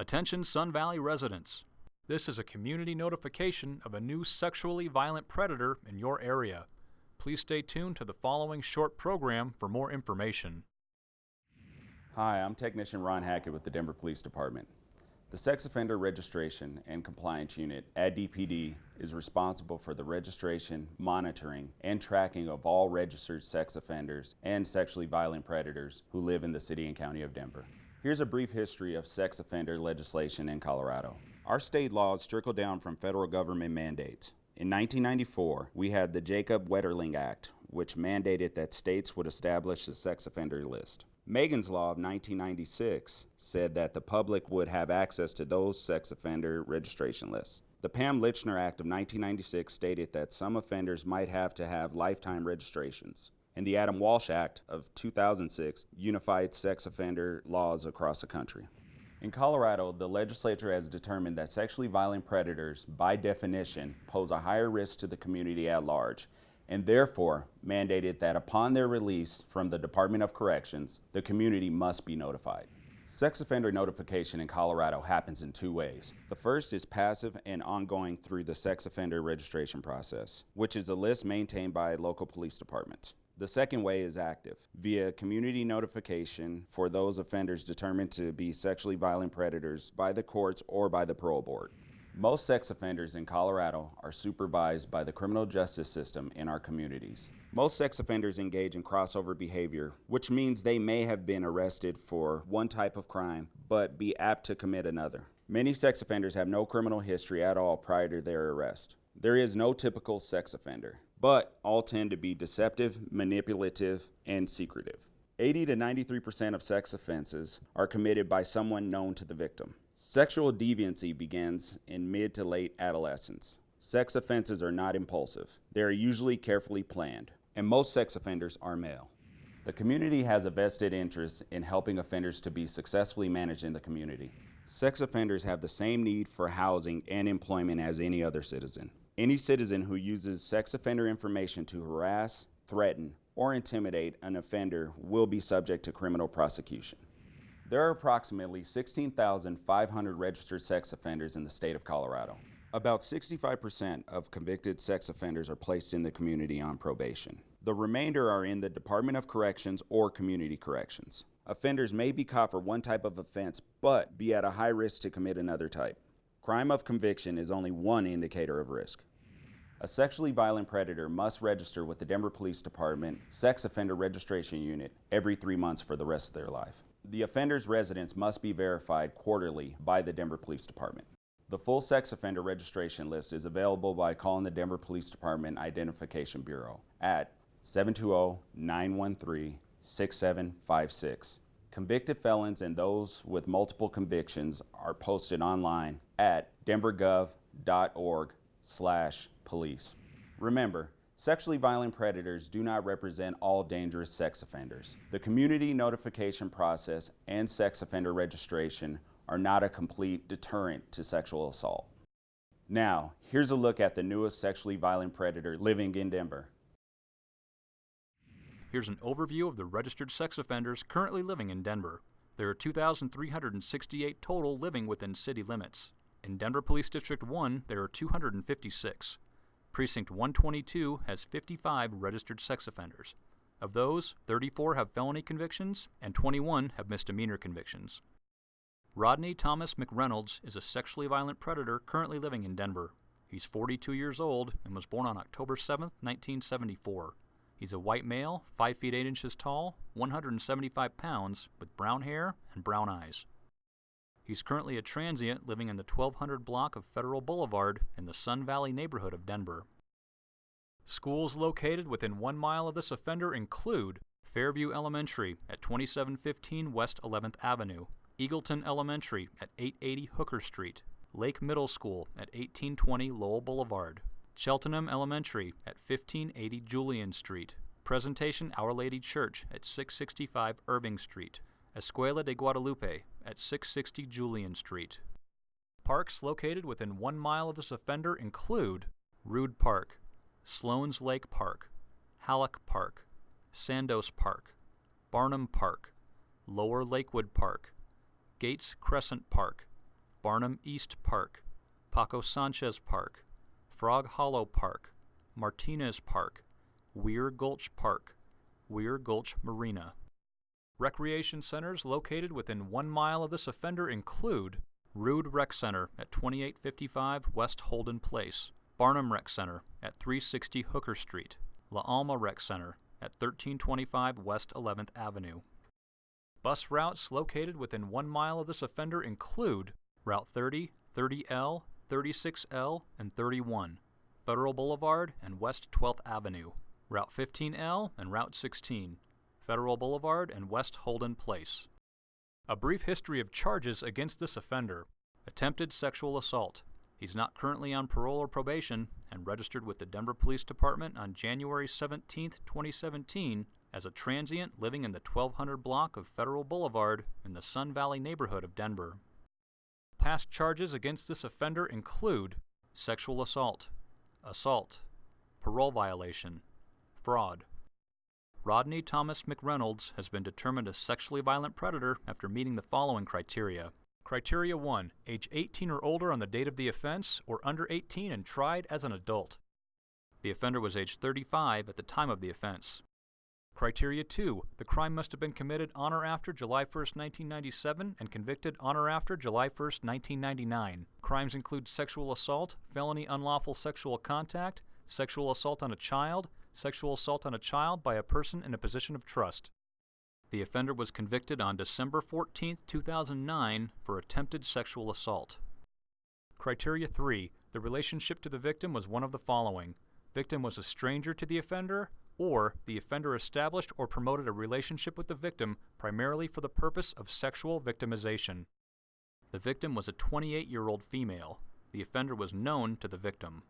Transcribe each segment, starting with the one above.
Attention Sun Valley residents. This is a community notification of a new sexually violent predator in your area. Please stay tuned to the following short program for more information. Hi, I'm Technician Ron Hackett with the Denver Police Department. The Sex Offender Registration and Compliance Unit at DPD is responsible for the registration, monitoring, and tracking of all registered sex offenders and sexually violent predators who live in the City and County of Denver. Here's a brief history of sex offender legislation in Colorado. Our state laws trickle down from federal government mandates. In 1994, we had the Jacob Wetterling Act, which mandated that states would establish a sex offender list. Megan's Law of 1996 said that the public would have access to those sex offender registration lists. The Pam Lychner Act of 1996 stated that some offenders might have to have lifetime registrations and the Adam Walsh Act of 2006 unified sex offender laws across the country. In Colorado, the legislature has determined that sexually violent predators, by definition, pose a higher risk to the community at large, and therefore mandated that upon their release from the Department of Corrections, the community must be notified. Sex offender notification in Colorado happens in two ways. The first is passive and ongoing through the sex offender registration process, which is a list maintained by local police departments. The second way is active, via community notification for those offenders determined to be sexually violent predators by the courts or by the parole board. Most sex offenders in Colorado are supervised by the criminal justice system in our communities. Most sex offenders engage in crossover behavior, which means they may have been arrested for one type of crime, but be apt to commit another. Many sex offenders have no criminal history at all prior to their arrest. There is no typical sex offender but all tend to be deceptive, manipulative, and secretive. 80 to 93% of sex offenses are committed by someone known to the victim. Sexual deviancy begins in mid to late adolescence. Sex offenses are not impulsive. They are usually carefully planned, and most sex offenders are male. The community has a vested interest in helping offenders to be successfully managed in the community. Sex offenders have the same need for housing and employment as any other citizen. Any citizen who uses sex offender information to harass, threaten, or intimidate an offender will be subject to criminal prosecution. There are approximately 16,500 registered sex offenders in the state of Colorado. About 65% of convicted sex offenders are placed in the community on probation. The remainder are in the Department of Corrections or Community Corrections. Offenders may be caught for one type of offense, but be at a high risk to commit another type. Crime of conviction is only one indicator of risk. A sexually violent predator must register with the Denver Police Department Sex Offender Registration Unit every three months for the rest of their life. The offender's residence must be verified quarterly by the Denver Police Department. The full sex offender registration list is available by calling the Denver Police Department Identification Bureau at 720-913-6756. Convicted felons and those with multiple convictions are posted online at denvergov.org slash police. Remember, sexually violent predators do not represent all dangerous sex offenders. The community notification process and sex offender registration are not a complete deterrent to sexual assault. Now, here's a look at the newest sexually violent predator living in Denver. Here's an overview of the registered sex offenders currently living in Denver. There are 2,368 total living within city limits. In Denver Police District 1, there are 256. Precinct 122 has 55 registered sex offenders. Of those, 34 have felony convictions and 21 have misdemeanor convictions. Rodney Thomas McReynolds is a sexually violent predator currently living in Denver. He's 42 years old and was born on October 7, 1974. He's a white male, 5 feet 8 inches tall, 175 pounds, with brown hair and brown eyes. He's currently a transient living in the 1200 block of Federal Boulevard in the Sun Valley neighborhood of Denver. Schools located within one mile of this offender include Fairview Elementary at 2715 West 11th Avenue, Eagleton Elementary at 880 Hooker Street, Lake Middle School at 1820 Lowell Boulevard, Cheltenham Elementary at 1580 Julian Street, Presentation Our Lady Church at 665 Irving Street, Escuela de Guadalupe at 660 Julian Street. Parks located within one mile of this offender include Rude Park, Sloan's Lake Park, Halleck Park, Sandos Park, Barnum Park, Lower Lakewood Park, Gates Crescent Park, Barnum East Park, Paco Sanchez Park, Frog Hollow Park, Martinez Park, Weir Gulch Park, Weir Gulch Marina. Recreation centers located within one mile of this offender include Rude Rec Center at 2855 West Holden Place, Barnum Rec Center at 360 Hooker Street, La Alma Rec Center at 1325 West 11th Avenue. Bus routes located within one mile of this offender include Route 30, 30L, 36L, and 31, Federal Boulevard and West 12th Avenue, Route 15L and Route 16, Federal Boulevard and West Holden Place. A brief history of charges against this offender attempted sexual assault. He's not currently on parole or probation and registered with the Denver Police Department on January 17, 2017, as a transient living in the 1200 block of Federal Boulevard in the Sun Valley neighborhood of Denver. Past charges against this offender include sexual assault, assault, parole violation, fraud. Rodney Thomas McReynolds has been determined a sexually violent predator after meeting the following criteria. Criteria 1 Age 18 or older on the date of the offense, or under 18 and tried as an adult. The offender was age 35 at the time of the offense. Criteria 2. The crime must have been committed on or after July 1, 1997 and convicted on or after July 1, 1999. Crimes include sexual assault, felony unlawful sexual contact, sexual assault on a child, sexual assault on a child by a person in a position of trust. The offender was convicted on December 14, 2009 for attempted sexual assault. Criteria 3. The relationship to the victim was one of the following. Victim was a stranger to the offender, or the offender established or promoted a relationship with the victim primarily for the purpose of sexual victimization. The victim was a 28 year old female. The offender was known to the victim.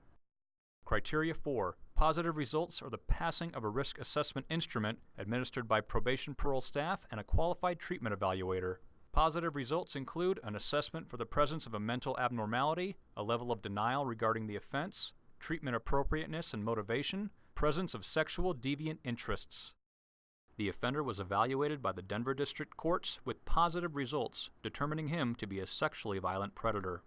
Criteria 4 Positive results are the passing of a risk assessment instrument administered by probation parole staff and a qualified treatment evaluator. Positive results include an assessment for the presence of a mental abnormality, a level of denial regarding the offense, treatment appropriateness and motivation, presence of sexual deviant interests. The offender was evaluated by the Denver District Courts with positive results, determining him to be a sexually violent predator.